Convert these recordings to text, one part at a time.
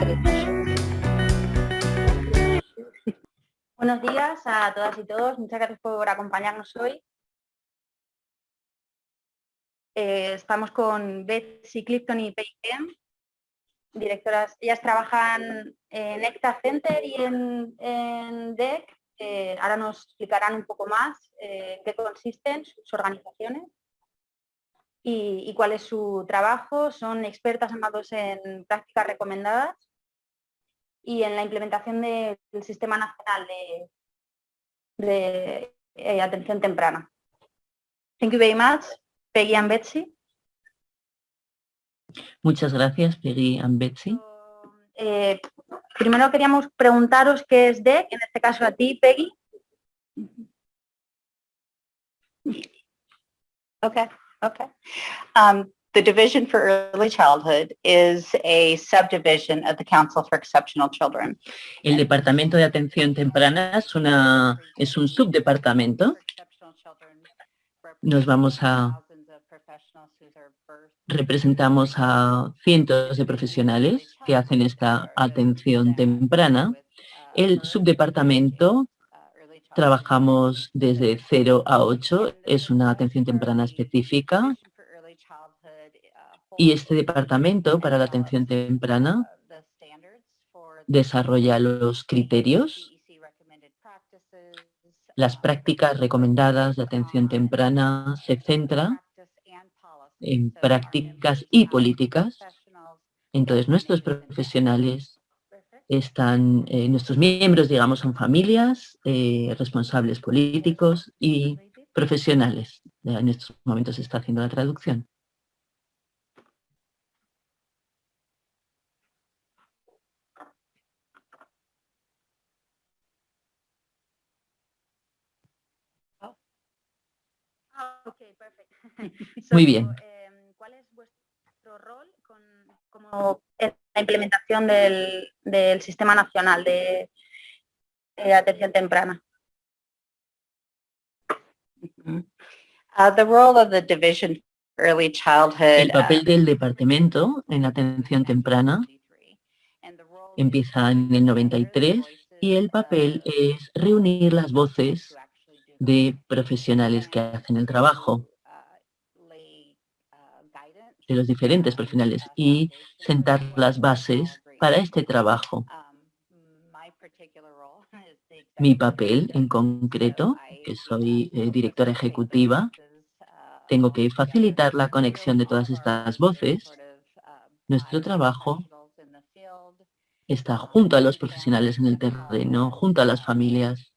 Buenos días a todas y todos. Muchas gracias por acompañarnos hoy. Eh, estamos con Betsy Clifton y Peyton, directoras. Ellas trabajan en ECTA Center y en, DEC. Eh, ahora nos explicarán un poco más eh, qué consisten sus organizaciones y, cuál es su trabajo. Son expertas amados en prácticas recomendadas y en la implementación del Sistema Nacional de, eh, Atención Temprana. Thank you very much, Peggy and Betsy. Muchas gracias, Peggy and Betsy. Eh, primero queríamos preguntaros qué es DEC, en este caso a ti, Peggy. Okay. Okay. Um, the Division for Early Childhood is a subdivision of the Council for Exceptional Children. El Departamento de Atención Temprana es, una, es un subdepartamento. Nos vamos a... Representamos a cientos de profesionales que hacen esta atención temprana. El subdepartamento Trabajamos desde 0 a 8, es una atención temprana específica. Y este departamento para la atención temprana desarrolla los criterios, las prácticas recomendadas de atención temprana, se centra en prácticas y políticas. Entonces, nuestros profesionales están eh, nuestros miembros, digamos, son familias, eh, responsables políticos y profesionales. En estos momentos se está haciendo la traducción. Muy bien. Em, ¿Cuál es vuestro rol como la implementación del, del Sistema Nacional de, Atención Temprana. Uh, the role of the division early childhood, el papel uh, del departamento en atención temprana empieza en el 93 y el papel es reunir las voces de profesionales que hacen el trabajo de los diferentes profesionales y sentar las bases para este trabajo. Mi papel en concreto, que soy eh, directora ejecutiva, tengo que facilitar la conexión de todas estas voces. Nuestro trabajo está junto a los profesionales en el terreno, junto a las familias,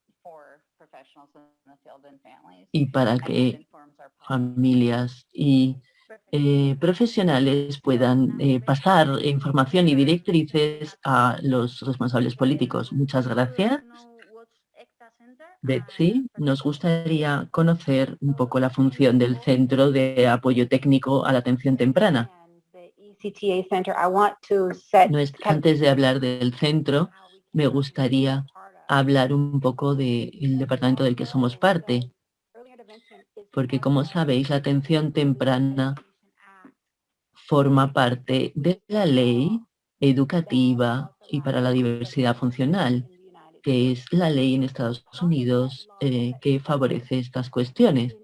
y para que familias y eh, profesionales puedan eh, pasar información y directrices a los responsables políticos. Muchas gracias. Betsy, nos gustaría conocer un poco la función del Centro de Apoyo Técnico a la Atención Temprana. Antes de hablar del centro, me gustaría hablar un poco del departamento del que somos parte, porque como sabéis, la atención temprana forma parte de la ley educativa y para la diversidad funcional, que es la ley en Estados Unidos eh, que favorece estas cuestiones.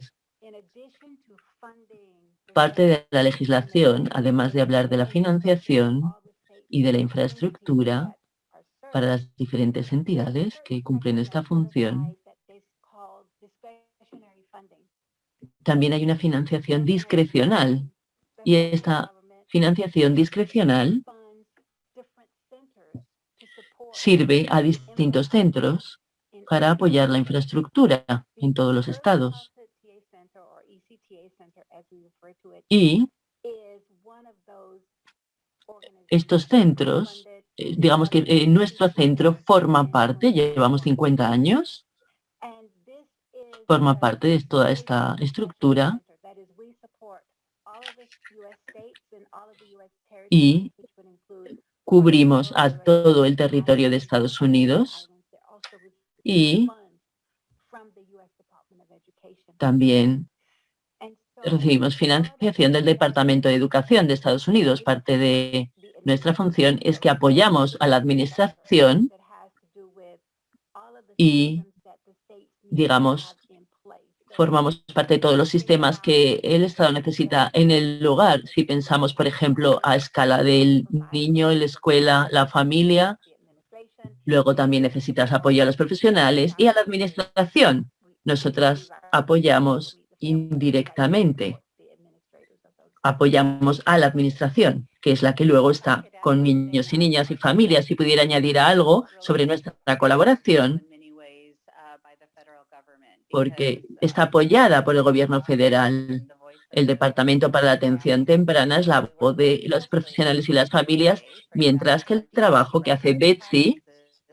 Parte de la legislación, además de hablar de la financiación y de la infraestructura para las diferentes entidades que cumplen esta función, también hay una financiación discrecional y esta financiación discrecional sirve a distintos centros para apoyar la infraestructura en todos los estados. Y estos centros, eh, digamos que eh, nuestro centro forma parte, llevamos 50 años, forma parte de toda esta estructura y cubrimos a todo el territorio de Estados Unidos y también recibimos financiación del Departamento de Educación de Estados Unidos, parte de Nuestra función es que apoyamos a la administración y, digamos, formamos parte de todos los sistemas que el Estado necesita en el lugar. Si pensamos, por ejemplo, a escala del niño, la escuela, la familia, luego también necesitas apoyo a los profesionales y a la administración. Nosotras apoyamos indirectamente. Apoyamos a la administración, que es la que luego está con niños y niñas y familias. Si pudiera añadir algo sobre nuestra colaboración, porque está apoyada por el gobierno federal. El Departamento para la Atención Temprana es la voz de los profesionales y las familias, mientras que el trabajo que hace Betsy,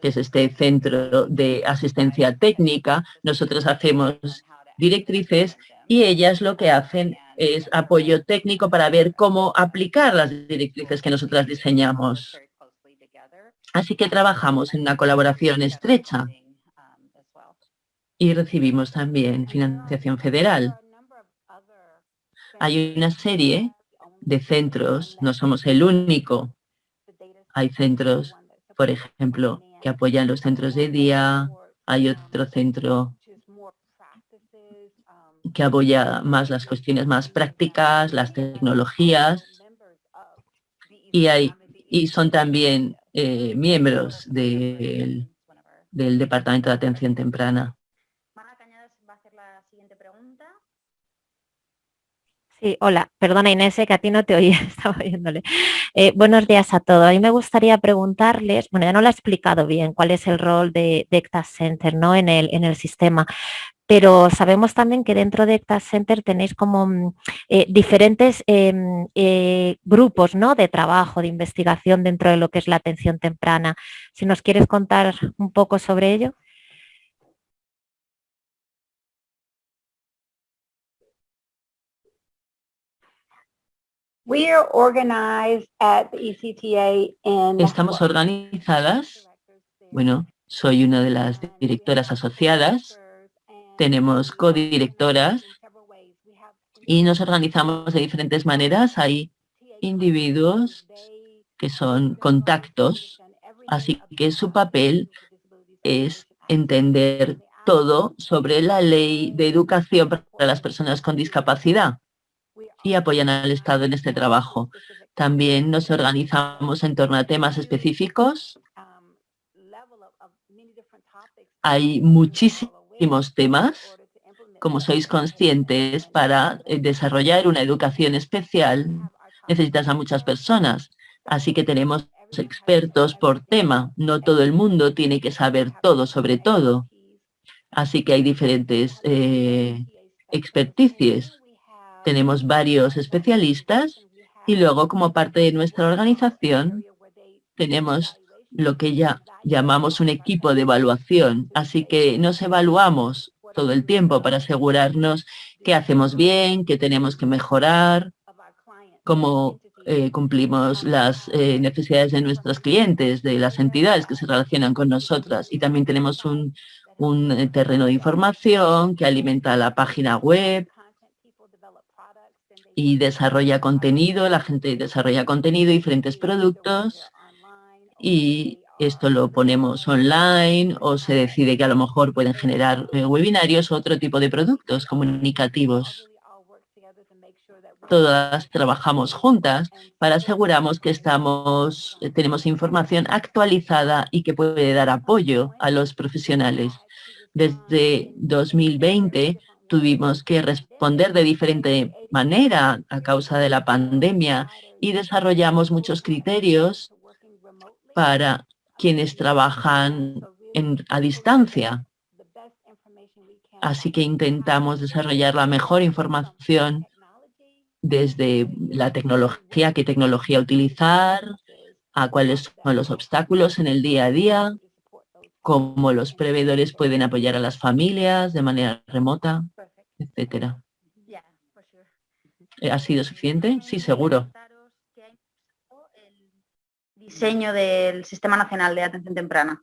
que es este centro de asistencia técnica, nosotros hacemos directrices y ellas lo que hacen es apoyo técnico para ver cómo aplicar las directrices que nosotras diseñamos. Así que trabajamos en una colaboración estrecha y recibimos también financiación federal. Hay una serie de centros, no somos el único. Hay centros, por ejemplo, que apoyan los centros de día, hay otro centro que apoya más las cuestiones más prácticas, las tecnologías, y, hay, y son también eh, miembros del Departamento de Atención Temprana. Sí, hola, perdona Inés, que a ti no te oía, estaba oyéndole. Eh, buenos días a todos. A mí me gustaría preguntarles, bueno, ya no lo ha explicado bien cuál es el rol de, de Center ¿no? en, el, en el sistema, pero sabemos también que dentro de ECTA Center tenéis como mm, eh, diferentes em, eh, grupos ¿no? de trabajo, de investigación dentro de lo que es la atención temprana. Si nos quieres contar un poco sobre ello. Estamos organizadas, bueno, soy una de las directoras asociadas, tenemos codirectoras y nos organizamos de diferentes maneras. Hay individuos que son contactos, así que su papel es entender todo sobre la ley de educación para las personas con discapacidad y apoyan al Estado en este trabajo. También nos organizamos en torno a temas específicos. Hay muchísimos temas, como sois conscientes, para eh, desarrollar una educación especial necesitas a muchas personas. Así que tenemos expertos por tema. No todo el mundo tiene que saber todo sobre todo. Así que hay diferentes eh, experticias tenemos varios especialistas y luego como parte de nuestra organización tenemos lo que ya llamamos un equipo de evaluación. Así que nos evaluamos todo el tiempo para asegurarnos que hacemos bien, que tenemos que mejorar, cómo eh, cumplimos las eh, necesidades de nuestros clientes, de las entidades que se relacionan con nosotras. Y también tenemos un, un eh, terreno de información que alimenta la página web y desarrolla contenido, la gente desarrolla contenido, diferentes productos y esto lo ponemos online o se decide que a lo mejor pueden generar eh, webinarios o otro tipo de productos comunicativos. Todas trabajamos juntas para asegurarnos que estamos, eh, tenemos información actualizada y que puede dar apoyo a los profesionales. Desde 2020 tuvimos que responder de diferente manera a causa de la pandemia y desarrollamos muchos criterios para quienes trabajan a distancia. Así que intentamos desarrollar la mejor información desde la tecnología, qué tecnología utilizar, a cuáles son los obstáculos en el día a día, cómo los proveedores pueden apoyar a las familias de manera remota, etcétera. ¿Ha sido suficiente? Sí, seguro. diseño del Sistema Nacional de Atención Temprana.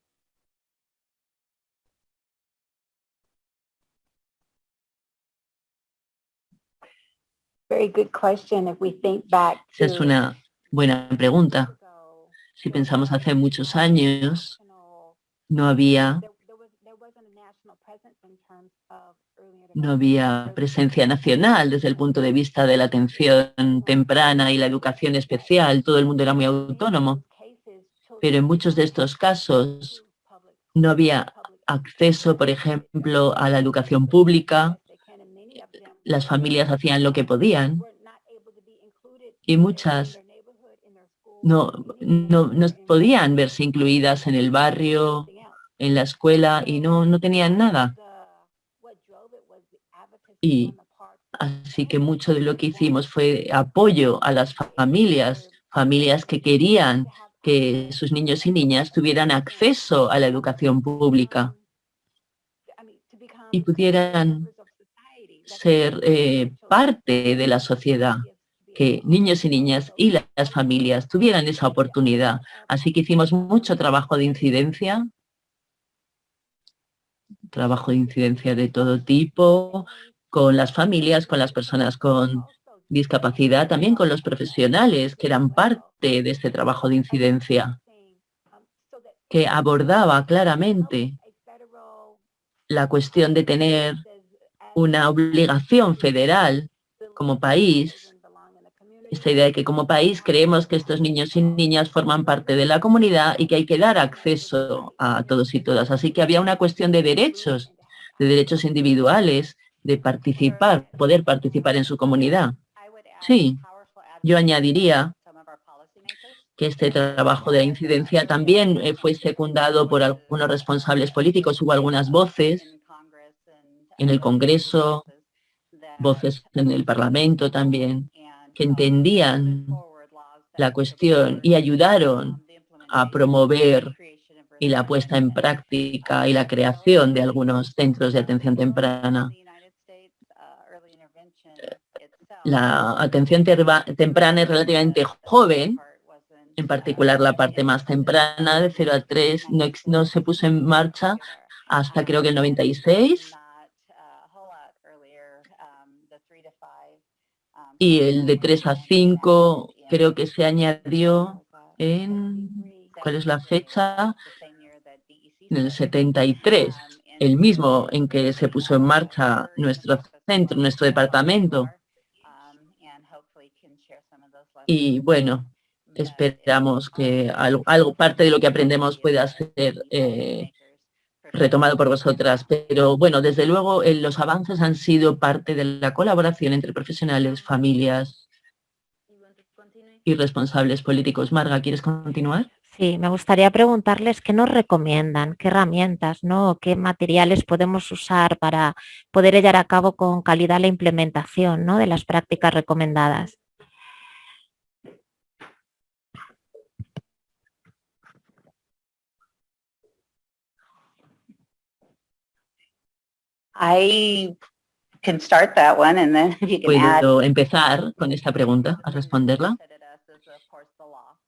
Esa es una buena pregunta. Si pensamos hace muchos años, no había no había presencia nacional desde el punto de vista de la atención temprana y la educación especial. Todo el mundo era muy autónomo. Pero en muchos de estos casos no había acceso, por ejemplo, a la educación pública. Las familias hacían lo que podían y muchas no, no, no podían verse incluidas en el barrio, en la escuela y no, no tenían nada. Y así que mucho de lo que hicimos fue apoyo a las familias, familias que querían que sus niños y niñas tuvieran acceso a la educación pública y pudieran ser eh, parte de la sociedad, que niños y niñas y las familias tuvieran esa oportunidad. Así que hicimos mucho trabajo de incidencia, trabajo de incidencia de todo tipo, con las familias, con las personas con discapacidad, también con los profesionales que eran parte de este trabajo de incidencia, que abordaba claramente la cuestión de tener una obligación federal como país, esta idea de que como país creemos que estos niños y niñas forman parte de la comunidad y que hay que dar acceso a todos y todas. Así que había una cuestión de derechos, de derechos individuales, de participar, poder participar en su comunidad. Sí, yo añadiría que este trabajo de incidencia también eh, fue secundado por algunos responsables políticos. Hubo algunas voces en el Congreso, voces en el Parlamento también, que entendían la cuestión y ayudaron a promover y la puesta en práctica y la creación de algunos centros de atención temprana. La atención temprana es relativamente joven, en particular la parte más temprana, de 0 a 3, no, no se puso en marcha hasta creo que el 96. Y el de 3 a 5 creo que se añadió en, ¿cuál es la fecha? En el 73, el mismo en que se puso en marcha nuestro centro, nuestro departamento. Y bueno, esperamos que algo, parte de lo que aprendemos pueda ser eh, retomado por vosotras. Pero bueno, desde luego eh, los avances han sido parte de la colaboración entre profesionales, familias y responsables políticos. Marga, ¿quieres continuar? Sí, me gustaría preguntarles qué nos recomiendan, qué herramientas, ¿no? qué materiales podemos usar para poder llevar a cabo con calidad la implementación ¿no? de las prácticas recomendadas. I can start that one and then you can Puedo empezar con esta pregunta, a responderla.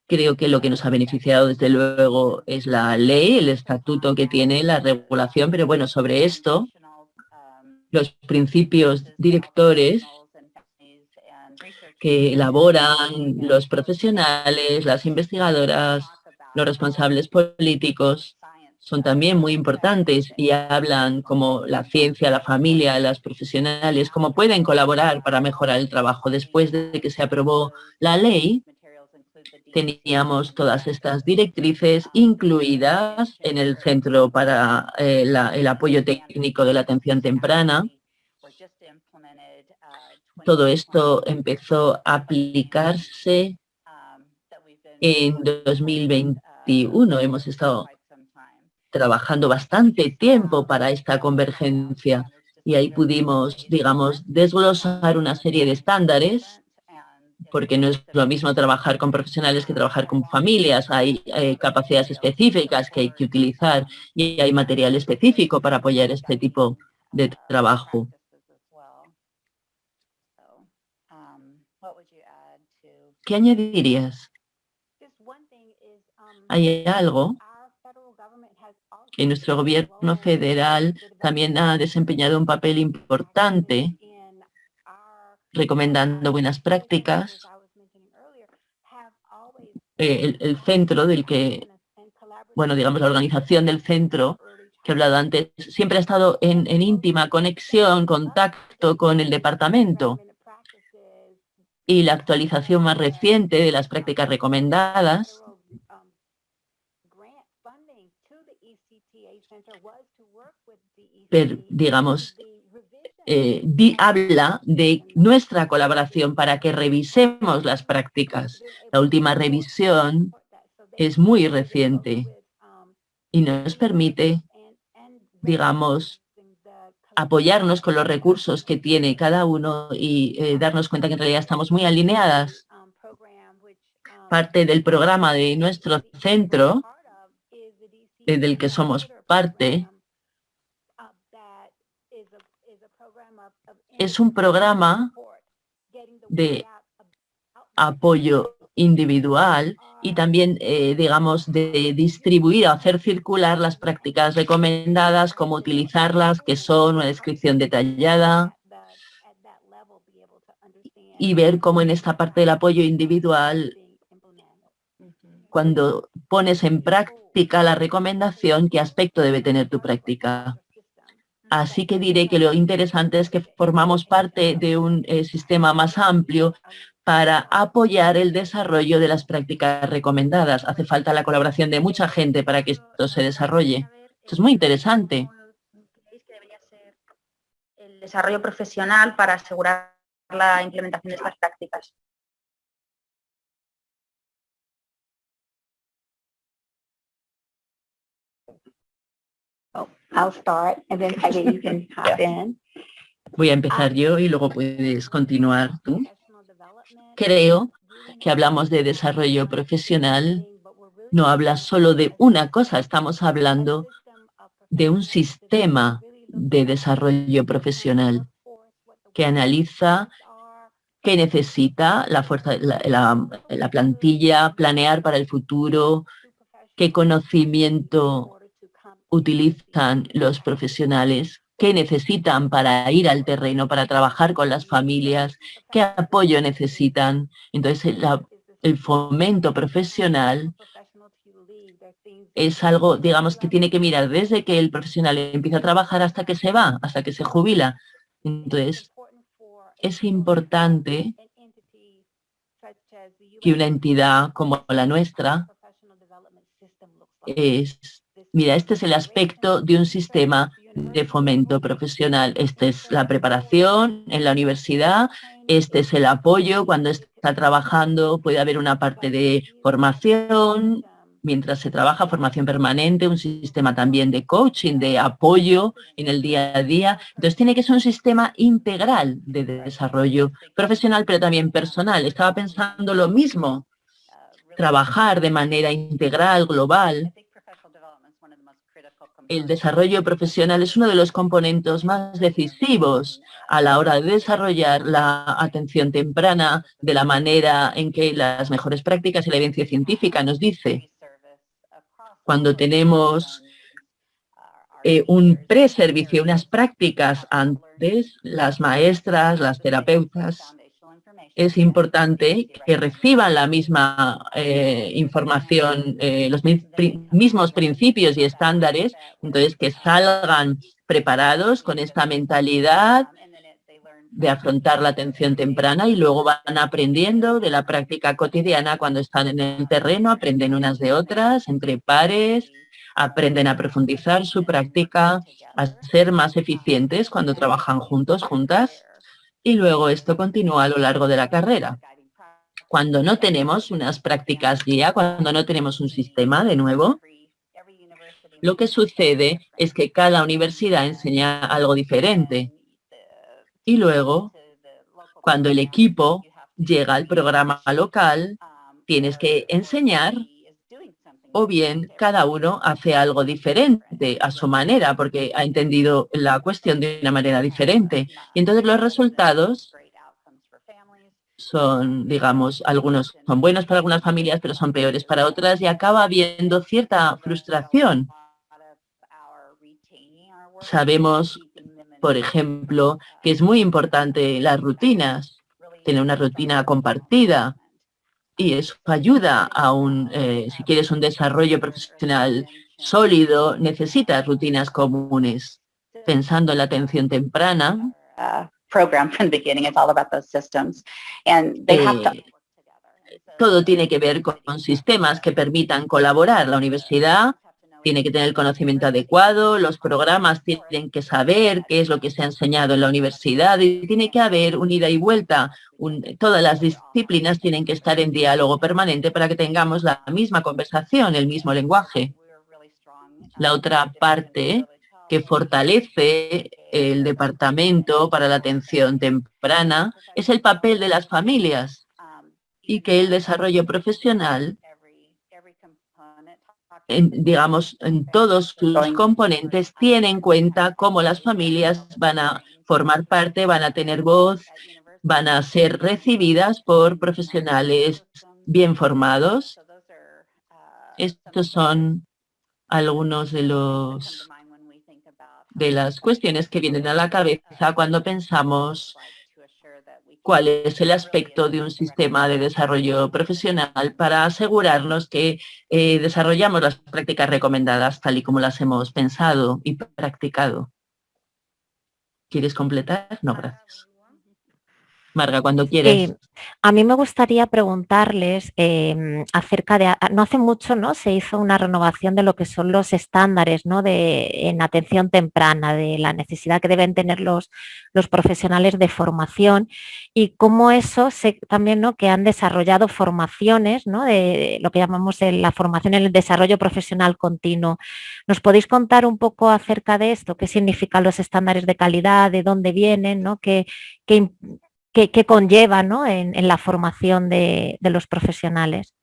Creo que lo que nos ha beneficiado desde luego es la ley, el estatuto que tiene la regulación, pero bueno, sobre esto, los principios directores que elaboran los profesionales, las investigadoras, los responsables políticos, son también muy importantes y hablan como la ciencia, la familia, las profesionales, cómo pueden colaborar para mejorar el trabajo. Después de que se aprobó la ley, teníamos todas estas directrices incluidas en el Centro para eh, el Apoyo Técnico de la Atención Temprana. Todo esto empezó a aplicarse en 2021. Hemos estado trabajando bastante tiempo para esta convergencia y ahí pudimos, digamos, desglosar una serie de estándares porque no es lo mismo trabajar con profesionales que trabajar con familias. Hay, eh, capacidades específicas que hay que utilizar y hay material específico para apoyar este tipo de trabajo. ¿Qué añadirías? Hay algo que nuestro gobierno federal también ha desempeñado un papel importante recomendando buenas prácticas. Eh, el, centro del que, bueno, digamos, la organización del centro que he hablado antes, siempre ha estado en, en íntima conexión, contacto con el departamento. Y la actualización más reciente de las prácticas recomendadas digamos, eh, habla de nuestra colaboración para que revisemos las prácticas. La última revisión es muy reciente y nos permite, digamos, apoyarnos con los recursos que tiene cada uno y eh, darnos cuenta que en realidad estamos muy alineadas. Parte del programa de nuestro centro, eh, del que somos parte, es un programa de apoyo individual y también, eh, digamos, de distribuir o hacer circular las prácticas recomendadas, cómo utilizarlas, que son una descripción detallada y ver cómo en esta parte del apoyo individual, cuando pones en práctica la recomendación, qué aspecto debe tener tu práctica. Así que diré que lo interesante es que formamos parte de un eh, sistema más amplio para apoyar el desarrollo de las prácticas recomendadas. Hace falta la colaboración de mucha gente para que esto se desarrolle. Esto es muy interesante. El desarrollo profesional para asegurar la implementación de estas prácticas. Voy a empezar yo y luego puedes continuar tú. Creo que hablamos de desarrollo profesional, no habla solo de una cosa, estamos hablando de un sistema de desarrollo profesional que analiza qué necesita la, fuerza, la plantilla, planear para el futuro, qué conocimiento utilizan los profesionales, qué necesitan para ir al terreno, para trabajar con las familias, qué apoyo necesitan. Entonces, el fomento profesional es algo, digamos, que tiene que mirar desde que el profesional empieza a trabajar hasta que se va, hasta que se jubila. Entonces, es importante que una entidad como la nuestra es Mira, este es el aspecto de un sistema de fomento profesional. Esta es la preparación en la universidad, este es el apoyo cuando está trabajando, puede haber una parte de formación, mientras se trabaja, formación permanente, un sistema también de coaching, de apoyo en el día a día. Entonces tiene que ser un sistema integral de desarrollo profesional, pero también personal. Estaba pensando lo mismo, trabajar de manera integral, global, el desarrollo profesional es uno de los componentes más decisivos a la hora de desarrollar la atención temprana de la manera en que las mejores prácticas y la evidencia científica nos dice. Cuando tenemos eh, un preservicio, unas prácticas antes, las maestras, las terapeutas, es importante que reciban la misma eh, información, eh, los mismos principios y estándares, entonces que salgan preparados con esta mentalidad de afrontar la atención temprana y luego van aprendiendo de la práctica cotidiana cuando están en el terreno, aprenden unas de otras, entre pares, aprenden a profundizar su práctica, a ser más eficientes cuando trabajan juntos, juntas y luego esto continúa a lo largo de la carrera. Cuando no tenemos unas prácticas guía, cuando no tenemos un sistema de nuevo, lo que sucede es que cada universidad enseña algo diferente. Y luego, cuando el equipo llega al programa local, tienes que enseñar o bien cada uno hace algo diferente a su manera porque ha entendido la cuestión de una manera diferente. Y entonces los resultados son, digamos, algunos son buenos para algunas familias, pero son peores para otras y acaba habiendo cierta frustración. Sabemos, por ejemplo, que es muy importante las rutinas, tener una rutina compartida, y eso ayuda a un, eh, si quieres un desarrollo profesional sólido, necesitas rutinas comunes. Pensando en la atención temprana, eh, todo tiene que ver con sistemas que permitan colaborar. La universidad tiene que tener el conocimiento adecuado, los programas tienen que saber qué es lo que se ha enseñado en la universidad y tiene que haber un ida y vuelta. Todas las disciplinas tienen que estar en diálogo permanente para que tengamos la misma conversación, el mismo lenguaje. La otra parte que fortalece el Departamento para la Atención Temprana es el papel de las familias y que el desarrollo profesional en, digamos, en todos sus componentes, tiene en cuenta cómo las familias van a formar parte, van a tener voz, van a ser recibidas por profesionales bien formados. Estos son algunos de los de las cuestiones que vienen a la cabeza cuando pensamos cuál es el aspecto de un sistema de desarrollo profesional para asegurarnos que eh, desarrollamos las prácticas recomendadas tal y como las hemos pensado y practicado. ¿Quieres completar? No, gracias. Marga, cuando quieres. a mí me gustaría preguntarles em, acerca de, no hace mucho ¿no? se hizo una renovación de lo que son los estándares ¿no? de, en atención temprana, de la necesidad que deben tener los, los profesionales de formación y cómo eso se, también ¿no? que han desarrollado formaciones ¿no? de, lo que llamamos la formación en el desarrollo profesional continuo. ¿Nos podéis contar un poco acerca de esto? ¿Qué significan los estándares de calidad? ¿De dónde vienen? ¿no? ¿Qué, qué, que, conlleva ¿no? en, la formación de, los profesionales.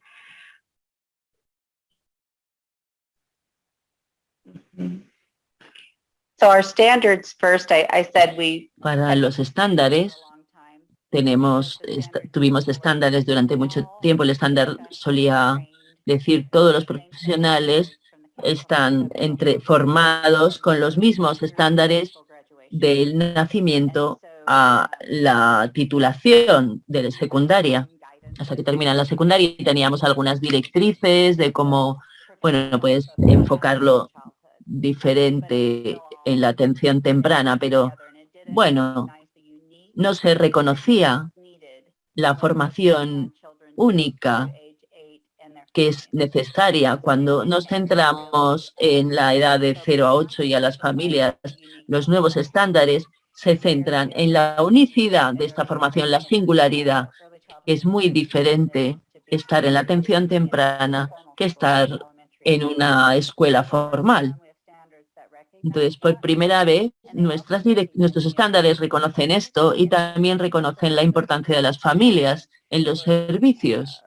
Para los estándares, tenemos, tuvimos estándares durante mucho tiempo. El estándar solía decir todos los profesionales están entre, formados con los mismos estándares del nacimiento a la titulación de secundaria, hasta que terminan la secundaria y teníamos algunas directrices de cómo, bueno, puedes enfocarlo diferente en la atención temprana, pero bueno, no se reconocía la formación única que es necesaria cuando nos centramos en la edad de 0 a 8 y a las familias, los nuevos estándares se centran en la unicidad de esta formación, la singularidad. Es muy diferente estar en la atención temprana que estar en una escuela formal. Entonces, por primera vez, nuestros estándares reconocen esto y también reconocen la importancia de las familias en los servicios.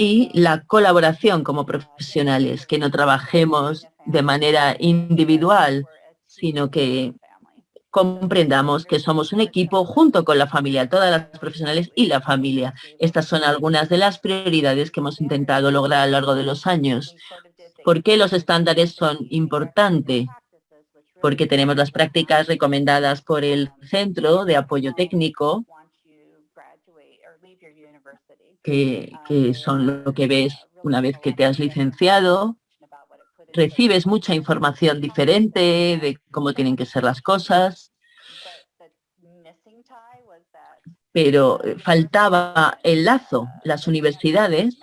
Y la colaboración como profesionales, que no trabajemos de manera individual, sino que comprendamos que somos un equipo junto con la familia, todas las profesionales y la familia. Estas son algunas de las prioridades que hemos intentado lograr a lo largo de los años. ¿Por qué los estándares son importantes? Porque tenemos las prácticas recomendadas por el Centro de Apoyo Técnico, que, son lo que ves una vez que te has licenciado, recibes mucha información diferente de cómo tienen que ser las cosas, pero eh, faltaba el lazo. Las universidades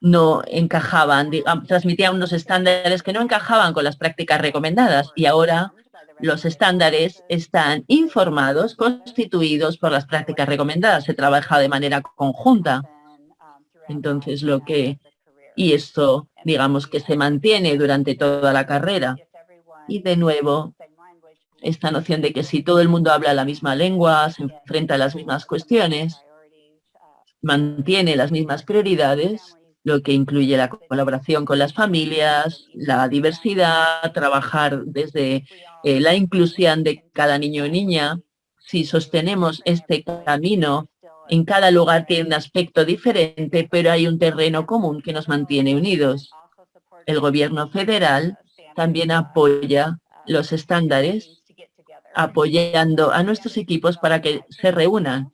no encajaban, transmitían unos estándares que no encajaban con las prácticas recomendadas. Y ahora los estándares están informados, constituidos por las prácticas recomendadas. Se trabaja de manera conjunta. Entonces, lo que y esto, digamos, que se mantiene durante toda la carrera. Y de nuevo, esta noción de que si todo el mundo habla la misma lengua, se enfrenta a las mismas cuestiones, mantiene las mismas prioridades, lo que incluye la colaboración con las familias, la diversidad, trabajar desde eh, la inclusión de cada niño o niña. Si sostenemos este camino en cada lugar tiene un aspecto diferente, pero hay un terreno común que nos mantiene unidos. El gobierno federal también apoya los estándares, apoyando a nuestros equipos para que se reúnan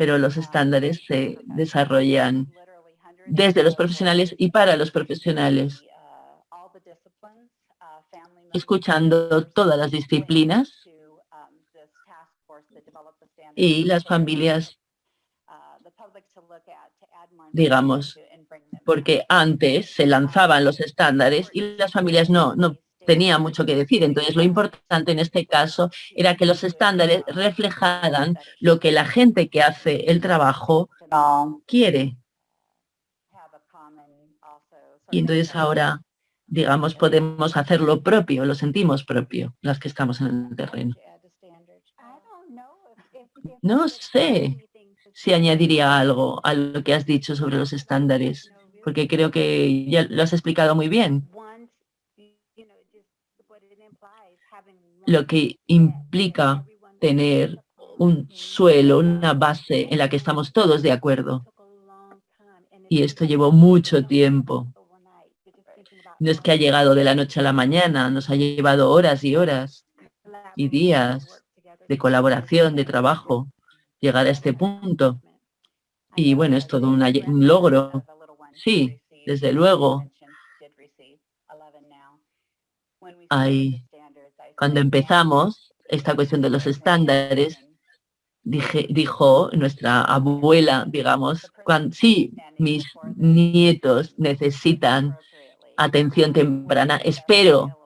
pero los estándares se desarrollan desde los profesionales y para los profesionales, escuchando todas las disciplinas y las familias, digamos, porque antes se lanzaban los estándares y las familias no, no tenía mucho que decir. Entonces, lo importante en este caso era que los estándares reflejaran lo que la gente que hace el trabajo quiere. Y entonces ahora, digamos, podemos hacer lo propio, lo sentimos propio, las que estamos en el terreno. No sé si añadiría algo a lo que has dicho sobre los estándares, porque creo que ya lo has explicado muy bien. lo que implica tener un suelo, una base en la que estamos todos de acuerdo. Y esto llevó mucho tiempo. No es que ha llegado de la noche a la mañana, nos ha llevado horas y horas y días de colaboración, de trabajo, llegar a este punto. Y bueno, es todo un, logro. Sí, desde luego. Cuando empezamos esta cuestión de los estándares, dije, dijo nuestra abuela, digamos, cuando, sí, mis nietos necesitan atención temprana, espero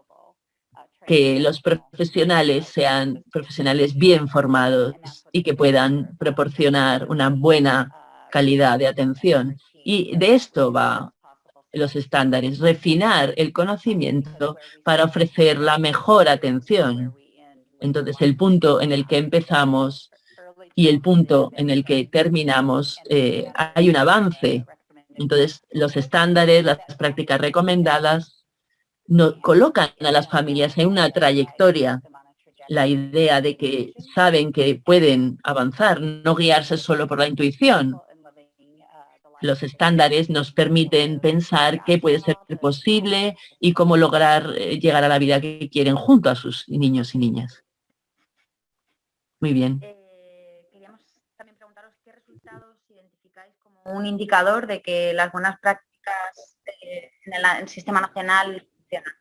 que los profesionales sean profesionales bien formados y que puedan proporcionar una buena calidad de atención. Y de esto va los estándares, refinar el conocimiento para ofrecer la mejor atención. Entonces, el punto en el que empezamos y el punto en el que terminamos, eh, hay un avance. Entonces, los estándares, las prácticas recomendadas, no, colocan a las familias en una trayectoria. La idea de que saben que pueden avanzar, no guiarse solo por la intuición, los estándares nos permiten pensar qué puede ser posible y cómo lograr eh, llegar a la vida que quieren junto a sus niños y niñas. Muy bien. Eh, queríamos también preguntaros qué resultados identificáis como un indicador de que las buenas prácticas eh, en el sistema nacional funcionan.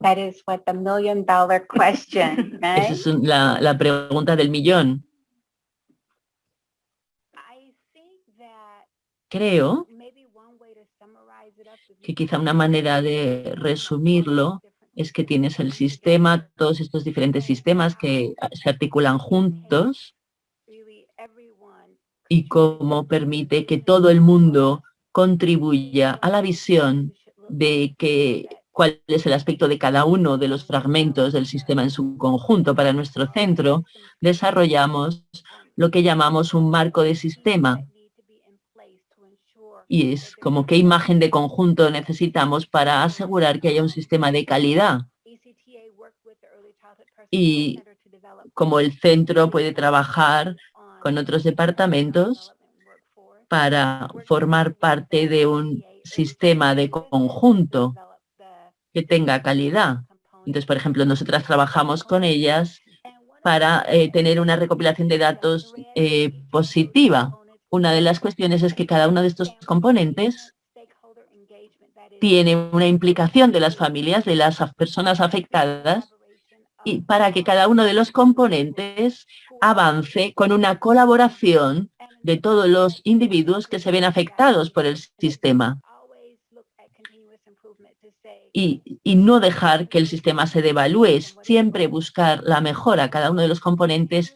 That is what the million dollar question, Esa es la, la pregunta del millón. Creo que quizá una manera de resumirlo es que tienes el sistema, todos estos diferentes sistemas que se articulan juntos y cómo permite que todo el mundo contribuya a la visión de que cuál es el aspecto de cada uno de los fragmentos del sistema en su conjunto. Para nuestro centro desarrollamos lo que llamamos un marco de sistema. Y es como qué imagen de conjunto necesitamos para asegurar que haya un sistema de calidad. Y como el centro puede trabajar con otros departamentos para formar parte de un sistema de conjunto que tenga calidad. Entonces, por ejemplo, nosotras trabajamos con ellas para eh, tener una recopilación de datos eh, positiva. Una de las cuestiones es que cada uno de estos componentes tiene una implicación de las familias, de las personas afectadas, y para que cada uno de los componentes avance con una colaboración de todos los individuos que se ven afectados por el sistema y, no dejar que el sistema se devalúe, siempre buscar la mejora. Cada uno de los componentes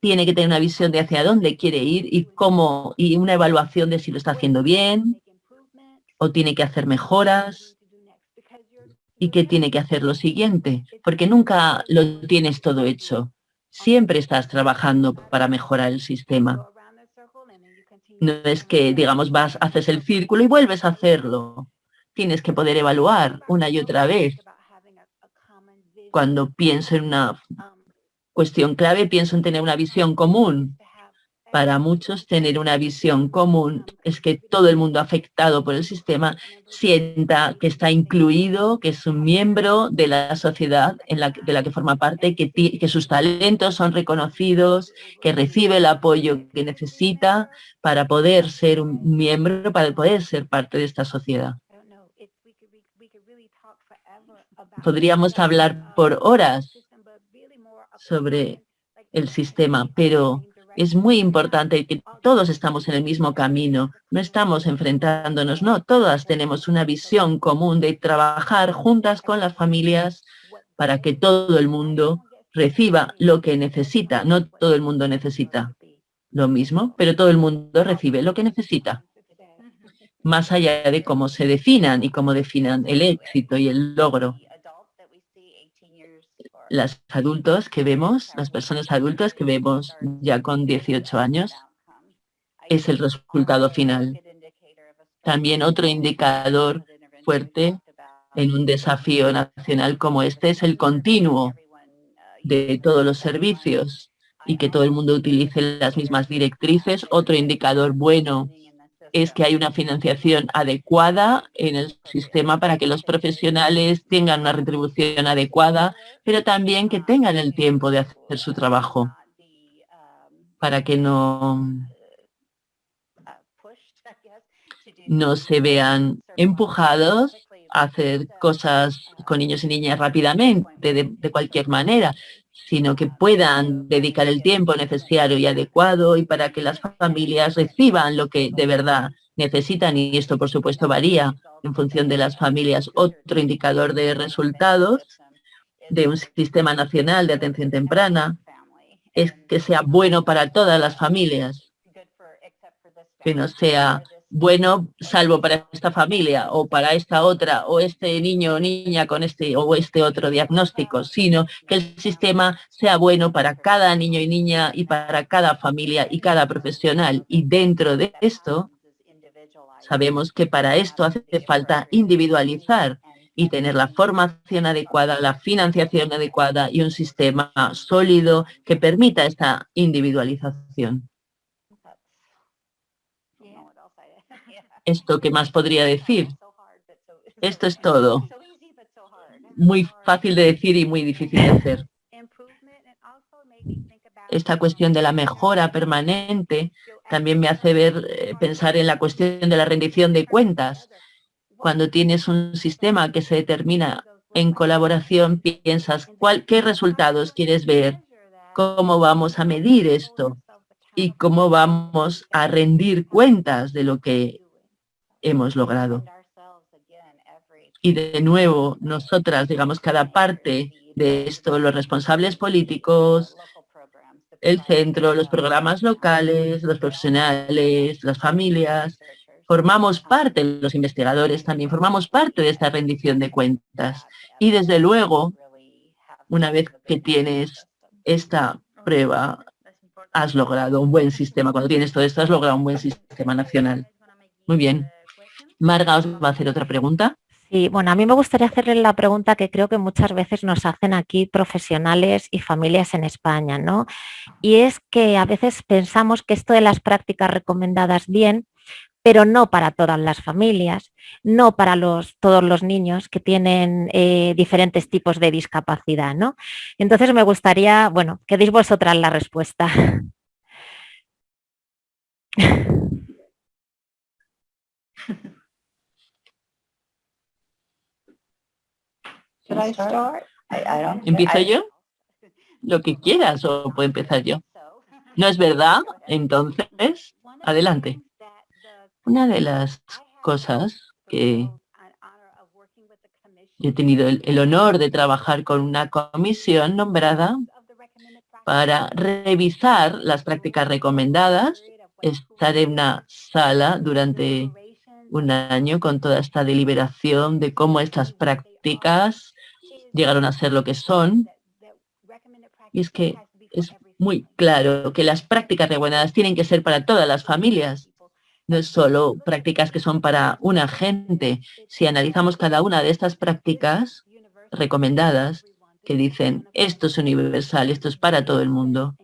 tiene que tener una visión de hacia dónde quiere ir y cómo, y una evaluación de si lo está haciendo bien o tiene que hacer mejoras y qué tiene que hacer lo siguiente, porque nunca lo tienes todo hecho. Siempre estás trabajando para mejorar el sistema. No es que, digamos, vas, haces el círculo y vuelves a hacerlo tienes que poder evaluar una y otra vez. Cuando pienso en una cuestión clave, pienso en tener una visión común Para muchos, tener una visión común es que todo el mundo afectado por el sistema sienta que está incluido, que es un miembro de la sociedad en la, de la que forma parte, que, que sus talentos son reconocidos, que recibe el apoyo que necesita para poder ser un miembro, para poder ser parte de esta sociedad. Podríamos hablar por horas sobre el sistema, pero es muy importante que todos estamos en el mismo camino, no estamos enfrentándonos, no, todas tenemos una visión común de trabajar juntas con las familias para que todo el mundo reciba lo que necesita. No todo el mundo necesita lo mismo, pero todo el mundo recibe lo que necesita. Más allá de cómo se definan y cómo definan el éxito y el logro las adultos que vemos, las personas adultas que vemos ya con 18 años, es el resultado final. También otro indicador fuerte en un desafío nacional como este es el continuo de todos los servicios y que todo el mundo utilice las mismas directrices. Otro indicador bueno es que hay una financiación adecuada en el sistema para que los profesionales tengan una retribución adecuada, pero también que tengan el tiempo de hacer su trabajo para que no, no se vean empujados a hacer cosas con niños y niñas rápidamente, de, de cualquier manera, sino que puedan dedicar el tiempo necesario y adecuado y para que las familias reciban lo que de verdad necesitan y esto por supuesto varía en función de las familias. Otro indicador de resultados de un sistema nacional de atención temprana es que sea bueno para todas las familias, que no sea bueno salvo para esta familia o para esta otra o este niño o niña con este o este otro diagnóstico, sino que el sistema sea bueno para cada niño y niña y para cada familia y cada profesional. Y dentro de esto, sabemos que para esto hace falta individualizar y tener la formación adecuada, la financiación adecuada y un sistema sólido que permita esta individualización. ¿Esto qué más podría decir? Esto es todo. Muy fácil de decir y muy difícil de hacer. Esta cuestión de la mejora permanente también me hace ver, eh, pensar en la cuestión de la rendición de cuentas. Cuando tienes un sistema que se determina en colaboración, piensas cuál, qué resultados quieres ver, cómo vamos a medir esto y cómo vamos a rendir cuentas de lo que hemos logrado. Y de nuevo, nosotras, digamos, cada parte de esto, los responsables políticos, el centro, los programas locales, los profesionales, las familias, formamos parte, los investigadores también, formamos parte de esta rendición de cuentas. Y desde luego, una vez que tienes esta prueba, has logrado un buen sistema. Cuando tienes todo esto, has logrado un buen sistema nacional. Muy bien. Marga os va a hacer otra pregunta. Sí, bueno, a mí me gustaría hacerle la pregunta que creo que muchas veces nos hacen aquí profesionales y familias en España, ¿no? Y es que a veces pensamos que esto de las prácticas recomendadas bien, pero no para todas las familias, no para los, todos los niños que tienen eh, diferentes tipos de discapacidad, ¿no? Entonces me gustaría, bueno, que deis vosotras la respuesta. ¿Empiezo yo? Lo que quieras o puedo empezar yo. ¿No es verdad? Entonces, adelante. Una de las cosas que he tenido el, honor de trabajar con una comisión nombrada para revisar las prácticas recomendadas, estar en una sala durante un año con toda esta deliberación de cómo estas prácticas llegaron a ser lo que son. Y es que es muy claro que las prácticas recomendadas tienen que ser para todas las familias. No es solo prácticas que son para una gente. Si analizamos cada una de estas prácticas recomendadas, que dicen esto es universal, esto es para todo el mundo,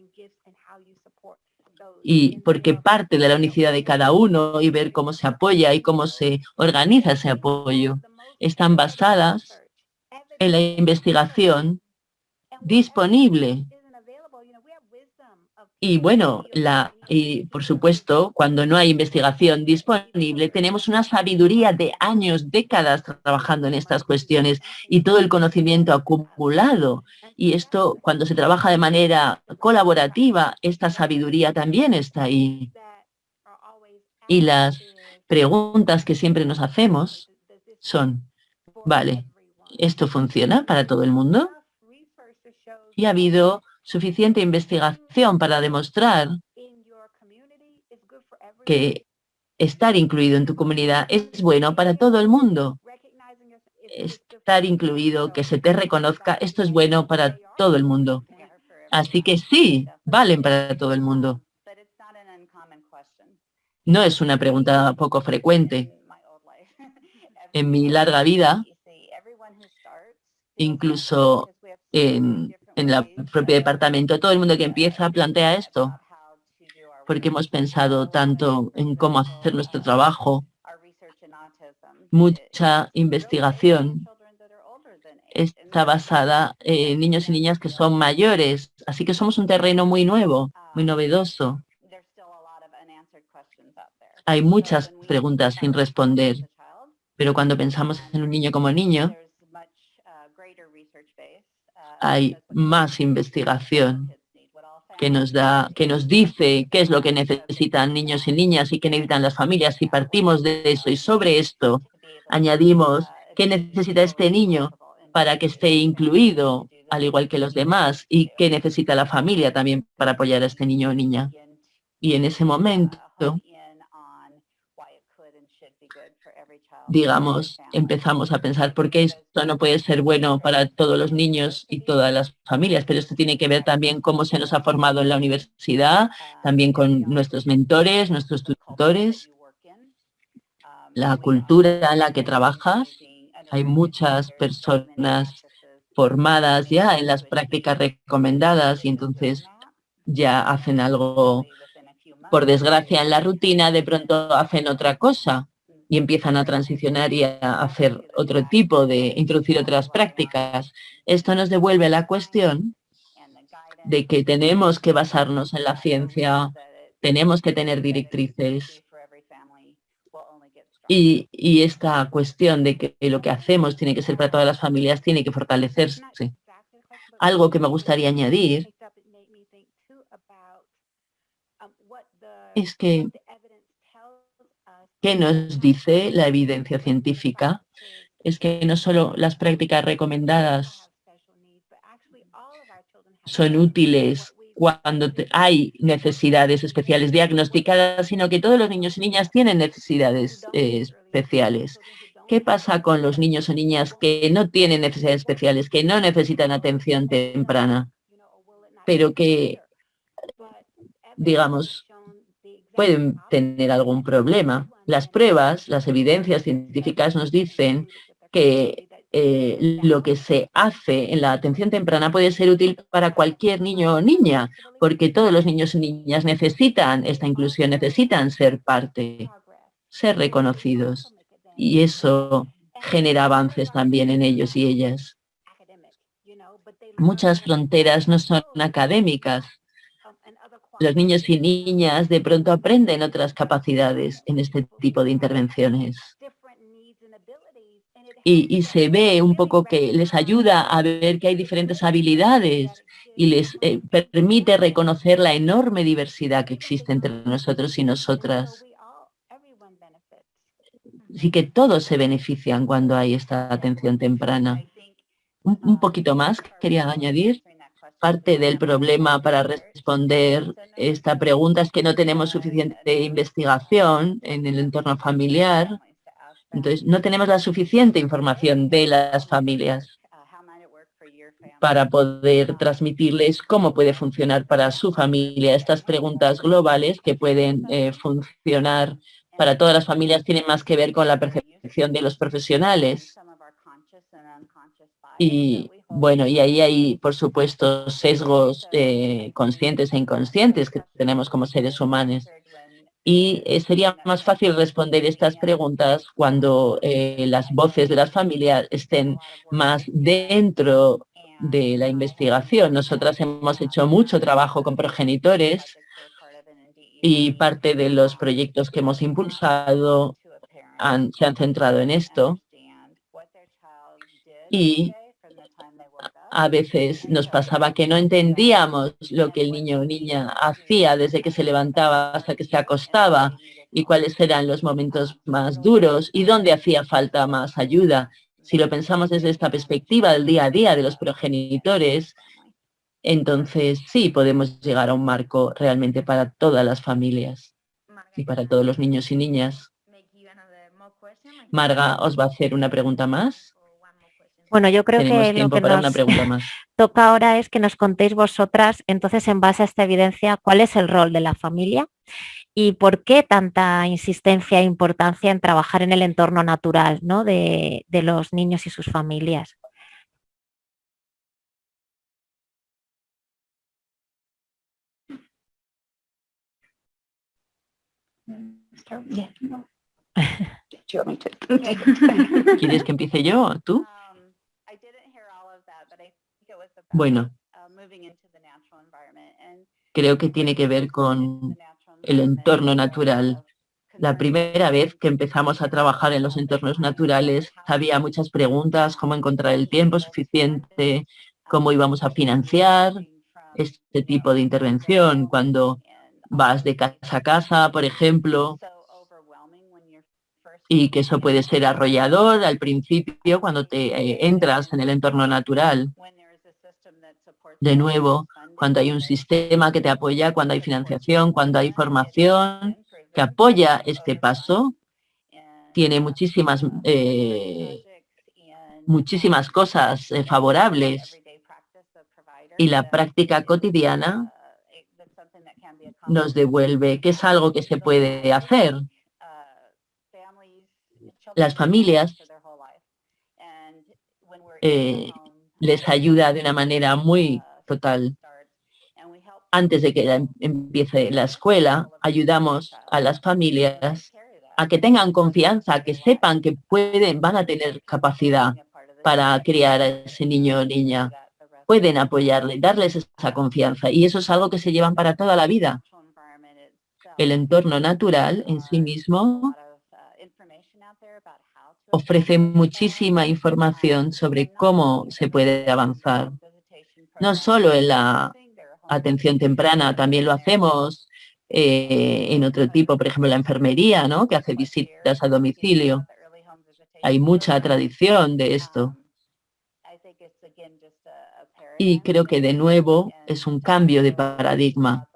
y porque parte de la unicidad de cada uno y ver cómo se apoya y cómo se organiza ese apoyo. Están basadas en la investigación disponible y bueno, la, y por supuesto, cuando no hay investigación disponible, tenemos una sabiduría de años, décadas trabajando en estas cuestiones y todo el conocimiento acumulado. Y esto, cuando se trabaja de manera colaborativa, esta sabiduría también está ahí. Y las preguntas que siempre nos hacemos son, vale, ¿esto funciona para todo el mundo? Y ha habido suficiente investigación para demostrar que estar incluido en tu comunidad es bueno para todo el mundo. Estar incluido, que se te reconozca, esto es bueno para todo el mundo. Así que sí, valen para todo el mundo. No es una pregunta poco frecuente. En mi larga vida, incluso en en el propio departamento. Todo el mundo que empieza plantea esto, porque hemos pensado tanto en cómo hacer nuestro trabajo. Mucha investigación está basada en niños y niñas que son mayores, así que somos un terreno muy nuevo, muy novedoso. Hay muchas preguntas sin responder, pero cuando pensamos en un niño como niño, hay más investigación que nos da, que nos dice qué es lo que necesitan niños y niñas y qué necesitan las familias. Si partimos de eso y sobre esto añadimos qué necesita este niño para que esté incluido, al igual que los demás, y qué necesita la familia también para apoyar a este niño o niña. Y en ese momento digamos, empezamos a pensar por qué esto no puede ser bueno para todos los niños y todas las familias, pero esto tiene que ver también cómo se nos ha formado en la universidad, también con nuestros mentores, nuestros tutores, la cultura en la que trabajas. Hay muchas personas formadas ya en las prácticas recomendadas y entonces ya hacen algo, por desgracia, en la rutina, de pronto hacen otra cosa y empiezan a transicionar y a hacer otro tipo de, introducir otras prácticas. Esto nos devuelve la cuestión de que tenemos que basarnos en la ciencia, tenemos que tener directrices y, y, esta cuestión de que lo que hacemos tiene que ser para todas las familias tiene que fortalecerse. Algo que me gustaría añadir es que ¿Qué nos dice la evidencia científica? Es que no solo las prácticas recomendadas son útiles cuando hay necesidades especiales diagnosticadas, sino que todos los niños y niñas tienen necesidades eh, especiales. ¿Qué pasa con los niños o niñas que no tienen necesidades especiales, que no necesitan atención temprana, pero que, digamos, pueden tener algún problema? Las pruebas, las evidencias científicas nos dicen que eh, lo que se hace en la atención temprana puede ser útil para cualquier niño o niña, porque todos los niños y niñas necesitan esta inclusión, necesitan ser parte, ser reconocidos. Y eso genera avances también en ellos y ellas. Muchas fronteras no son académicas, los niños y niñas de pronto aprenden otras capacidades en este tipo de intervenciones. Y, se ve un poco que les ayuda a ver que hay diferentes habilidades y les eh, permite reconocer la enorme diversidad que existe entre nosotros y nosotras. Así que todos se benefician cuando hay esta atención temprana. un poquito más quería añadir parte del problema para responder esta pregunta es que no tenemos suficiente investigación en el entorno familiar. Entonces, no tenemos la suficiente información de las familias para poder transmitirles cómo puede funcionar para su familia. Estas preguntas globales que pueden eh, funcionar para todas las familias tienen más que ver con la percepción de los profesionales Y bueno, y ahí hay, por supuesto, sesgos eh, conscientes e inconscientes que tenemos como seres humanos. Y eh, sería más fácil responder estas preguntas cuando eh, las voces de las familias estén más dentro de la investigación. Nosotras hemos hecho mucho trabajo con progenitores y parte de los proyectos que hemos impulsado se han centrado en esto. Y a veces nos pasaba que no entendíamos lo que el niño o niña hacía desde que se levantaba hasta que se acostaba y cuáles eran los momentos más duros y dónde hacía falta más ayuda. Si lo pensamos desde esta perspectiva del día a día de los progenitores, entonces sí podemos llegar a un marco realmente para todas las familias y para todos los niños y niñas. Marga os va a hacer una pregunta más. Bueno, yo creo que lo que nos toca ahora es que nos contéis vosotras, entonces, en base a esta evidencia, cuál es el rol de la familia y por qué tanta insistencia e importancia en trabajar en el entorno natural ¿no? de, de los niños y sus familias. ¿Quieres que empiece yo? ¿Tú? Bueno, creo que tiene que ver con el entorno natural. La primera vez que empezamos a trabajar en los entornos naturales había muchas preguntas, cómo encontrar el tiempo suficiente, cómo íbamos a financiar este tipo de intervención cuando vas de casa a casa, por ejemplo, y que eso puede ser arrollador al principio cuando te eh, entras en el entorno natural de nuevo, cuando hay un sistema que te apoya, cuando hay financiación, cuando hay formación que apoya este paso, tiene muchísimas, eh, muchísimas cosas eh, favorables y la práctica cotidiana nos devuelve que es algo que se puede hacer. Las familias eh, les ayuda de una manera muy total. Antes de que em, empiece la escuela, ayudamos a las familias a que tengan confianza, que sepan que pueden, van a tener capacidad para criar a ese niño o niña. Pueden apoyarle, darles esa confianza y eso es algo que se llevan para toda la vida. El entorno natural en sí mismo ofrece muchísima información sobre cómo se puede avanzar. No solo en la atención temprana, también lo hacemos eh, en otro tipo, por ejemplo, la enfermería, ¿no? que hace visitas a domicilio. Hay mucha tradición de esto. Y creo que de nuevo es un cambio de paradigma.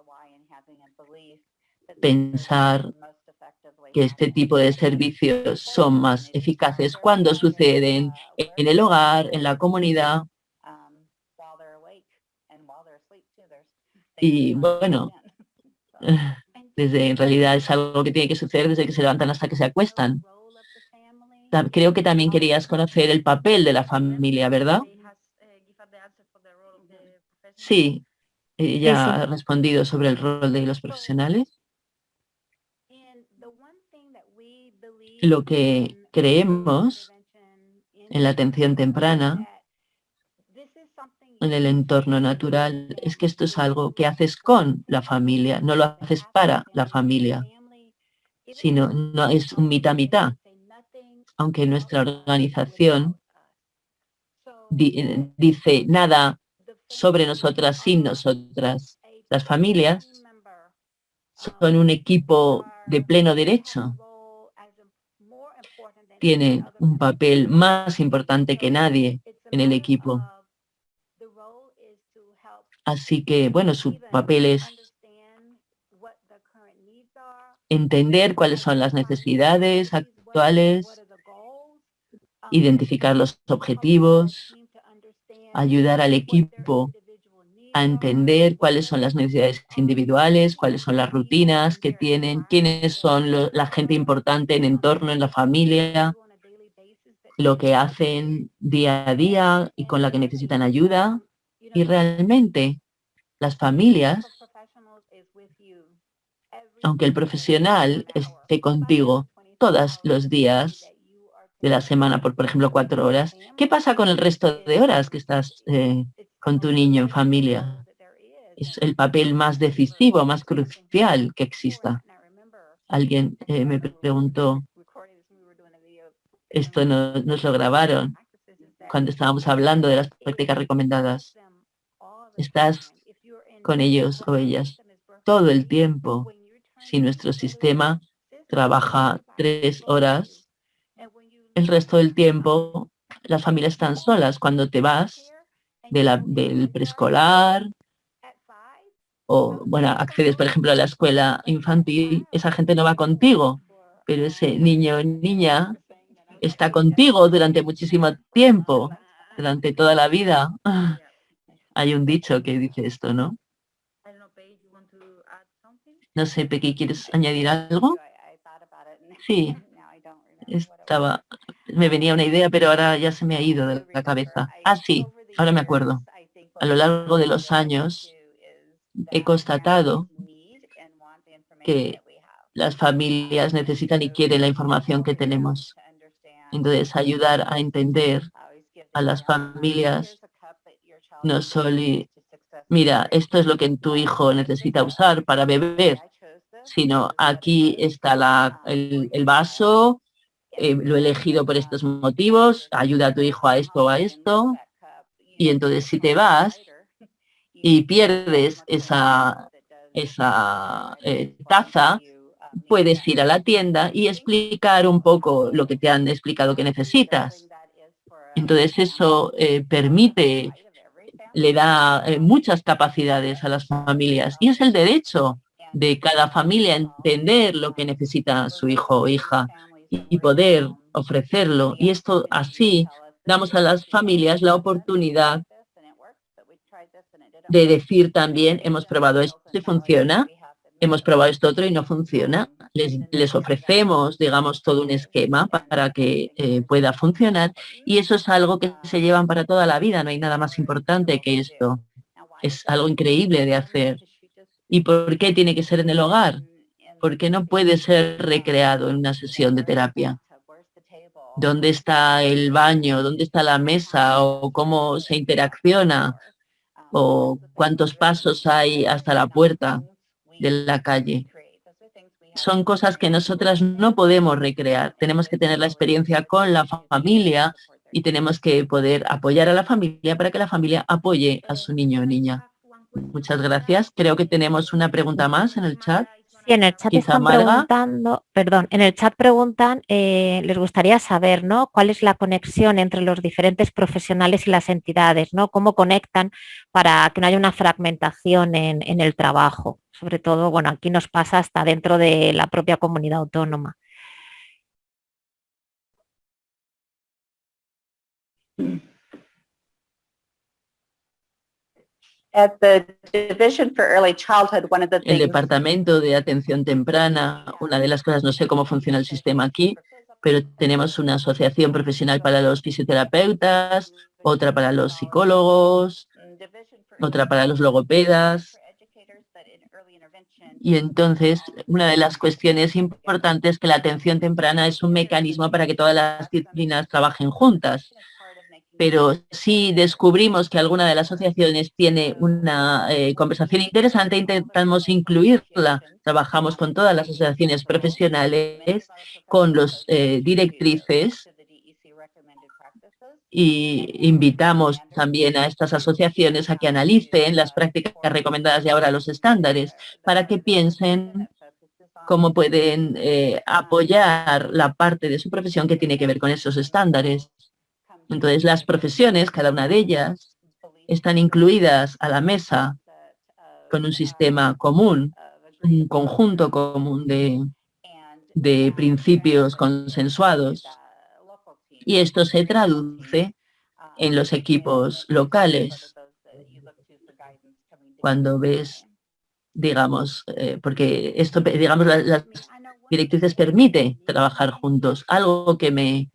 Pensar que este tipo de servicios son más eficaces cuando suceden en el hogar, en la comunidad. Y bueno, desde en realidad es algo que tiene que suceder desde que se levantan hasta que se acuestan. Creo que también querías conocer el papel de la familia, ¿verdad? Sí, ella ha respondido sobre el rol de los profesionales. Lo que creemos en la atención temprana, en el entorno natural, es que esto es algo que haces con la familia, no lo haces para la familia, sino no es un mitad-mitad. Aunque nuestra organización dice nada sobre nosotras sin nosotras. Las familias son un equipo de pleno derecho tiene un papel más importante que nadie en el equipo. Así que, bueno, su papel es entender cuáles son las necesidades actuales, identificar los objetivos, ayudar al equipo a entender cuáles son las necesidades individuales, cuáles son las rutinas que tienen, quiénes son la gente importante en entorno, en la familia, lo que hacen día a día y con la que necesitan ayuda. Y realmente las familias, aunque el profesional esté contigo todos los días de la semana, por, por ejemplo, cuatro horas, ¿qué pasa con el resto de horas que estás eh, con tu niño en familia? Es el papel más decisivo, más crucial que exista. Alguien eh, me preguntó, esto nos lo grabaron cuando estábamos hablando de las prácticas recomendadas. Estás con ellos o ellas todo el tiempo. Si nuestro sistema trabaja tres horas, el resto del tiempo las familias están solas. Cuando te vas del preescolar o, bueno, accedes, por ejemplo, a la escuela infantil, esa gente no va contigo, pero ese niño o niña está contigo durante muchísimo tiempo, durante toda la vida. Hay un dicho que dice esto, ¿no? No sé, Pequi, ¿quieres añadir algo? Sí, estaba, me venía una idea, pero ahora ya se me ha ido de la cabeza. Ah, sí, ahora me acuerdo. A lo largo de los años he constatado que las familias necesitan y quieren la información que tenemos. Entonces, ayudar a entender a las familias no solo, mira, esto es lo que tu hijo necesita usar para beber, sino aquí está la, el, vaso, eh, lo he elegido por estos motivos, ayuda a tu hijo a esto o a esto, y entonces si te vas y pierdes esa, esa eh, taza, puedes ir a la tienda y explicar un poco lo que te han explicado que necesitas. Entonces eso eh, permite, le da eh, muchas capacidades a las familias y es el derecho de cada familia entender lo que necesita su hijo o hija y poder ofrecerlo. Y esto así damos a las familias la oportunidad de decir también, hemos probado esto y funciona, hemos probado esto otro y no funciona. Les, ofrecemos, digamos, todo un esquema para que eh, pueda funcionar y eso es algo que se llevan para toda la vida. No hay nada más importante que esto. Es algo increíble de hacer. ¿Y por qué tiene que ser en el hogar? Porque no puede ser recreado en una sesión de terapia. ¿Dónde está el baño? ¿Dónde está la mesa? ¿O cómo se interacciona? ¿O cuántos pasos hay hasta la puerta? De la calle. Son cosas que nosotras no podemos recrear. Tenemos que tener la experiencia con la familia y tenemos que poder apoyar a la familia para que la familia apoye a su niño o niña. Muchas gracias. Creo que tenemos una pregunta más en el chat. Sí, en el chat están preguntando, perdón, en el chat preguntan, eh, les gustaría saber, ¿no? ¿Cuál es la conexión entre los diferentes profesionales y las entidades, ¿no? ¿Cómo conectan para que no haya una fragmentación en el trabajo? sobre todo, bueno, aquí nos pasa hasta dentro de la propia comunidad autónoma. El Departamento de Atención Temprana, una de las cosas, no sé cómo funciona el sistema aquí, pero tenemos una asociación profesional para los fisioterapeutas, otra para los psicólogos, otra para los logopedas, y entonces, una de las cuestiones importantes es que la atención temprana es un mecanismo para que todas las disciplinas trabajen juntas. Pero si descubrimos que alguna de las asociaciones tiene una eh, conversación interesante, intentamos incluirla. Trabajamos con todas las asociaciones profesionales, con los eh, directrices y invitamos también a estas asociaciones a que analicen las prácticas recomendadas y ahora los estándares para que piensen cómo pueden eh, apoyar la parte de su profesión que tiene que ver con esos estándares. Entonces, las profesiones, cada una de ellas, están incluidas a la mesa con un sistema común, un conjunto común de, de principios consensuados y esto se traduce en los equipos locales. Cuando ves, digamos, eh, porque esto, digamos, las, directrices permite trabajar juntos. Algo que me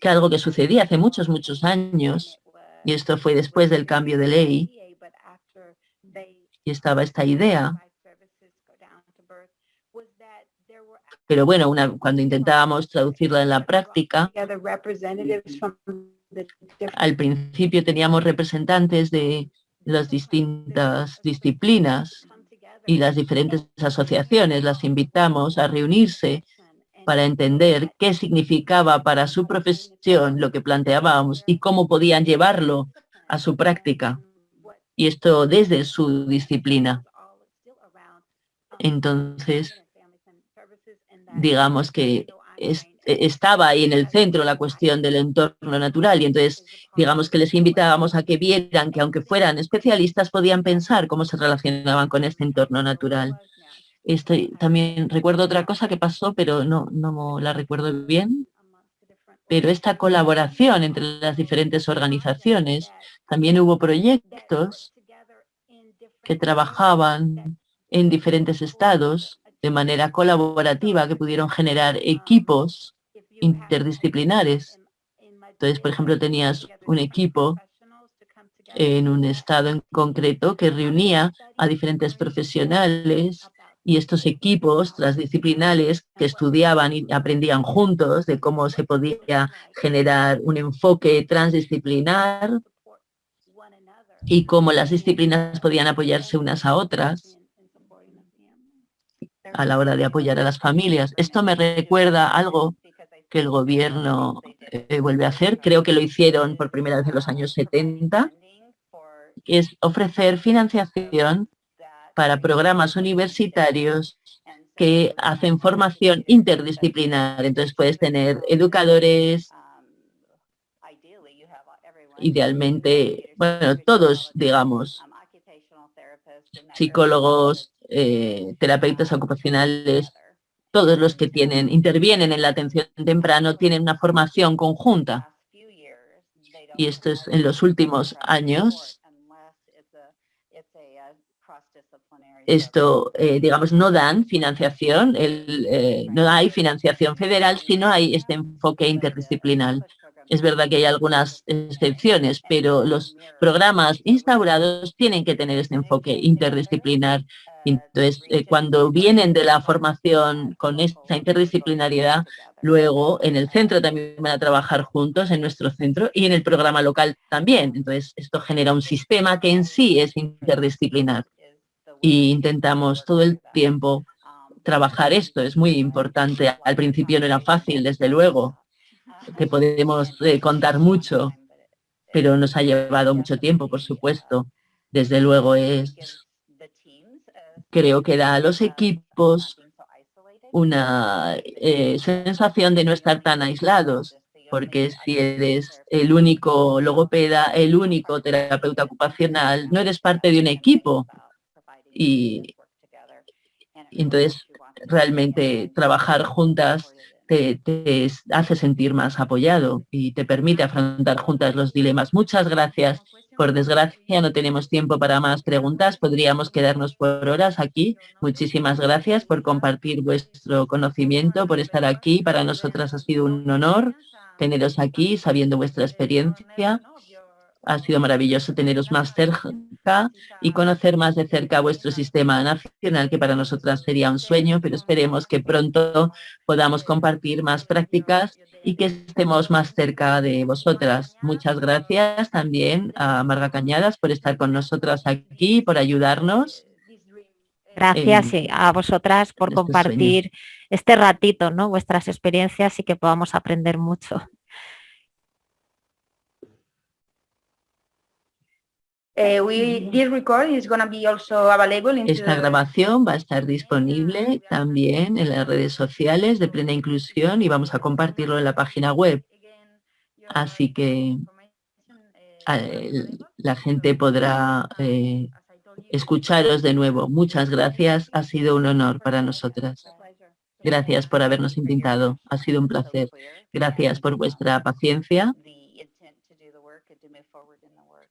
que algo que sucedía hace muchos, muchos años, y esto fue después del cambio de ley, y estaba esta idea. Pero bueno, una, cuando intentábamos traducirla en la práctica, al principio teníamos representantes de las distintas disciplinas y las diferentes asociaciones. Las invitamos a reunirse para entender qué significaba para su profesión lo que planteábamos y cómo podían llevarlo a su práctica. Y esto desde su disciplina. Entonces, digamos que estaba ahí en el centro la cuestión del entorno natural y entonces digamos que les invitábamos a que vieran que aunque fueran especialistas podían pensar cómo se relacionaban con este entorno natural. También recuerdo otra cosa que pasó, pero no, no la recuerdo bien. Pero esta colaboración entre las diferentes organizaciones, también hubo proyectos que trabajaban en diferentes estados de manera colaborativa, que pudieron generar equipos interdisciplinares. Entonces, por ejemplo, tenías un equipo en un estado en concreto que reunía a diferentes profesionales y estos equipos transdisciplinares que estudiaban y aprendían juntos de cómo se podía generar un enfoque transdisciplinar y cómo las disciplinas podían apoyarse unas a otras a la hora de apoyar a las familias. Esto me recuerda algo que el gobierno eh, vuelve a hacer, creo que lo hicieron por primera vez en los años 70, es ofrecer financiación para programas universitarios que hacen formación interdisciplinar. Entonces puedes tener educadores, idealmente, bueno, todos, digamos, psicólogos, eh, terapeutas ocupacionales, todos los que tienen, intervienen en la atención temprano tienen una formación conjunta. Y esto es en los últimos años esto, eh, digamos, no dan financiación, eh, no hay financiación federal, sino hay este enfoque interdisciplinar. Es verdad que hay algunas excepciones, pero los programas instaurados tienen que tener este enfoque interdisciplinar. Entonces, eh, cuando vienen de la formación con esta interdisciplinariedad, luego en el centro también van a trabajar juntos, en nuestro centro, y en el programa local también. Entonces, esto genera un sistema que en sí es interdisciplinar y intentamos todo el tiempo trabajar esto. Es muy importante. Al principio no era fácil, desde luego, que podemos eh, contar mucho, pero nos ha llevado mucho tiempo, por supuesto. Desde luego es, creo que da a los equipos una eh, sensación de no estar tan aislados, porque si eres el único logopeda, el único terapeuta ocupacional, no eres parte de un equipo, y, entonces realmente trabajar juntas te, hace sentir más apoyado y te permite afrontar juntas los dilemas. Muchas gracias. Por desgracia no tenemos tiempo para más preguntas. Podríamos quedarnos por horas aquí. Muchísimas gracias por compartir vuestro conocimiento, por estar aquí. Para nosotras ha sido un honor teneros aquí, sabiendo vuestra experiencia. Ha sido maravilloso teneros más cerca y conocer más de cerca vuestro sistema nacional, que para nosotras sería un sueño, pero esperemos que pronto podamos compartir más prácticas y que estemos más cerca de vosotras. Muchas gracias también a Marga Cañadas por estar con nosotras aquí, por ayudarnos. Gracias a vosotras por este compartir este ratito, ¿no? vuestras experiencias y que podamos aprender mucho. Esta grabación va a estar disponible también en las redes sociales de Plena Inclusión y vamos a compartirlo en la página web. Así que la gente podrá eh, escucharos de nuevo. Muchas gracias, ha sido un honor para nosotras. Gracias por habernos invitado, ha sido un placer. Gracias por vuestra paciencia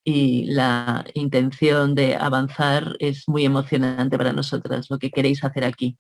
y la intención de avanzar es muy emocionante para nosotras, lo que queréis hacer aquí.